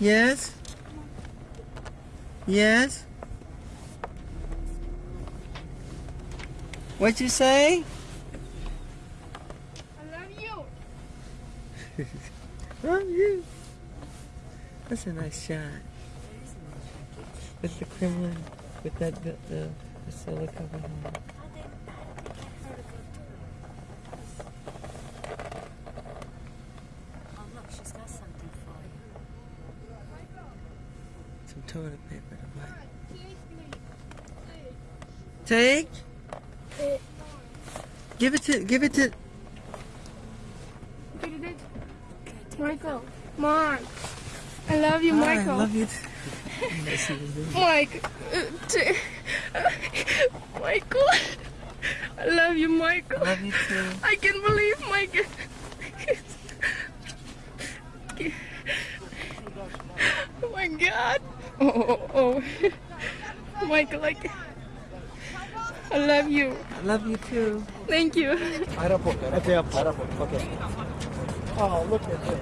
Yes? Yes? What you say? I love you. Love you. That's a nice shot. With the Kremlin, with that the, the, the solar cover home. Oh, look, she's got something for you. Some toilet paper to wipe. Take. Give it to. Give it to. Michael, Mark. I love you, Hi, Michael. I love you. too. Yes, he was doing- Mike. uh, Michael. I love you, Michael. Love you too. I can't believe Michael. oh my God. Oh, oh, oh. Michael, I, can- I love you. I love you too. Thank you. Aeroport. Okay, aeroport. Okay. Oh, look at this.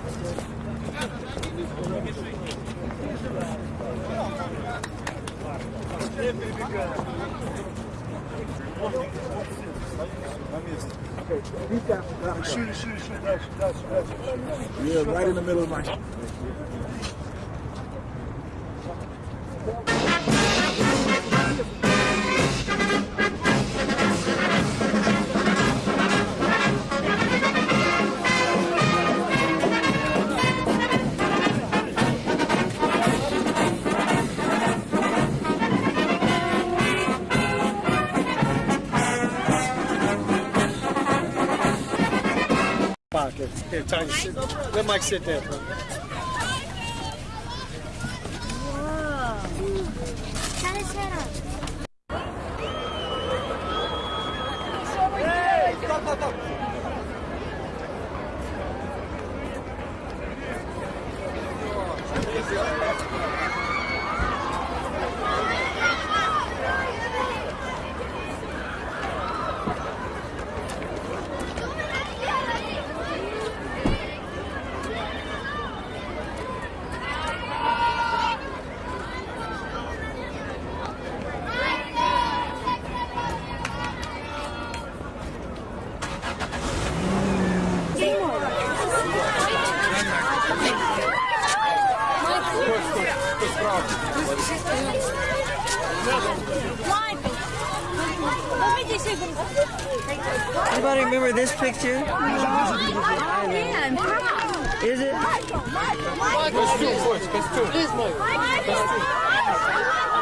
Shoot, shoot, shoot. That's, that's, that's. Yeah, right in the middle of my. Pocket. Here, Tiny, sit. Let Mike sit there. Anybody remember this picture? Yeah, I'm proud. Is it? Best two, boys. Best two. Please, Mike. у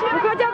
Выходя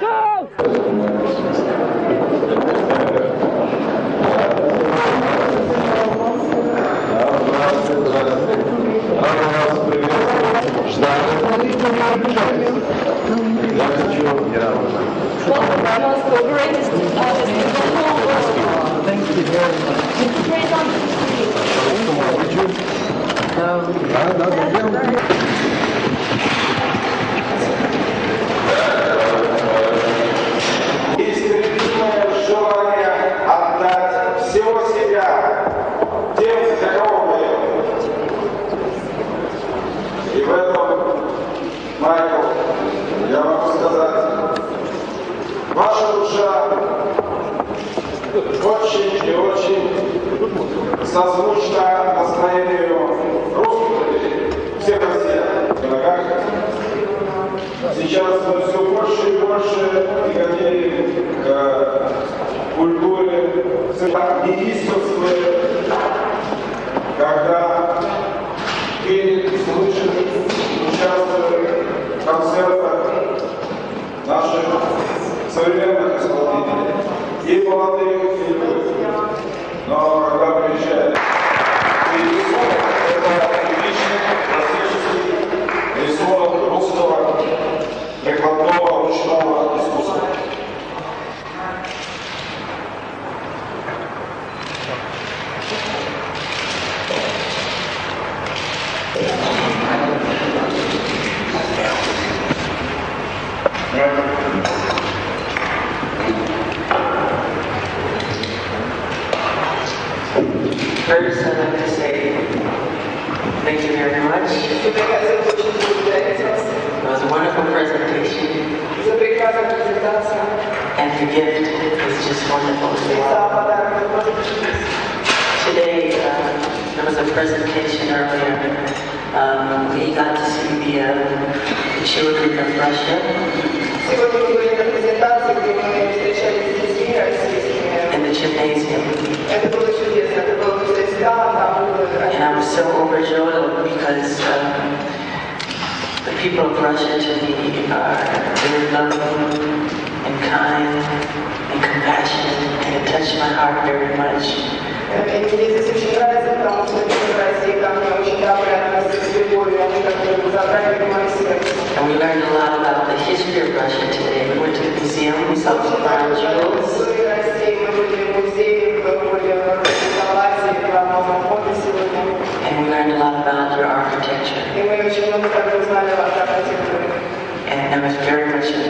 Michael! One of the greatest artists in the whole world. Thank you very much. Great artist. Um, очень и очень созвучна настроению русских всех россиян. В ногах Сейчас мы все больше и больше переходили к культуре единства, когда пели, слышали, участвовали в концертах E ele volta First, I'm going to say thank you very much. It was a wonderful presentation. And the gift is just wonderful Today, uh, there was a presentation earlier. Um, we got to see the, uh, the children of Russia. And the gymnasium. And I was so overjoyed because um, the people of Russia to me are very loving and kind and compassionate, and it touched my heart very much. And we learned a lot about the history of Russia today. We went to the museum, we saw some brown jewels.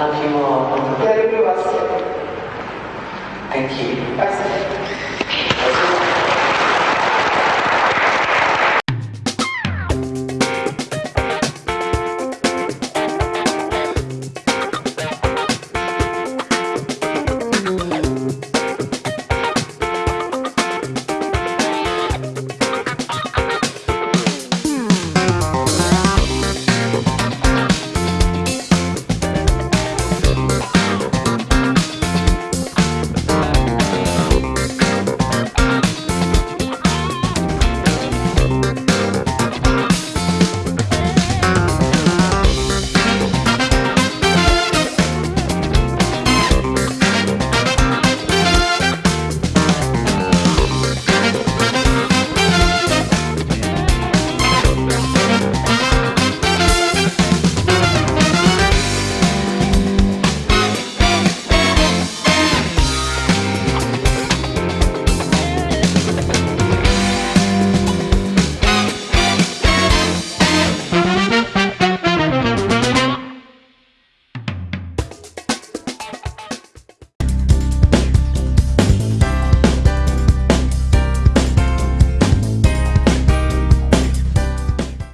От всего сердца спасибо вам большое. I love you all. Я люблю вас всех. Thank you. Спасибо.